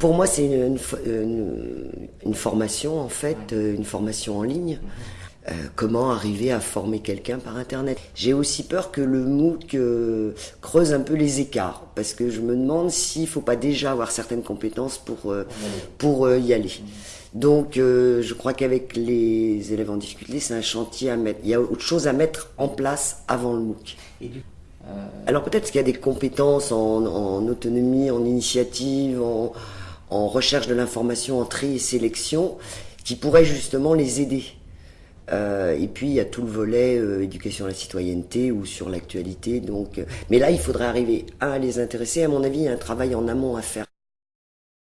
Pour moi, c'est une, une, formation, en fait, euh, une formation en ligne. Euh, comment arriver à former quelqu'un par Internet. J'ai aussi peur que le MOOC euh, creuse un peu les écarts, parce que je me demande s'il ne faut pas déjà avoir certaines compétences pour, pour y aller. Donc, je crois qu'avec les élèves en difficulté, c'est un chantier à mettre. Il y a autre chose à mettre en place avant le MOOC. Alors peut-être qu'il y a des compétences en, en autonomie, en initiative, en, en recherche de l'information, en tri et sélection, qui pourraient justement les aider. Euh, et puis il y a tout le volet euh, éducation à la citoyenneté ou sur l'actualité. Donc, euh, mais là, il faudrait arriver à les intéresser. À mon avis, il y a un travail en amont à faire.